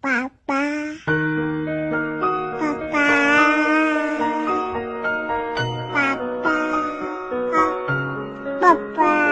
爸爸爸爸爸爸爸爸。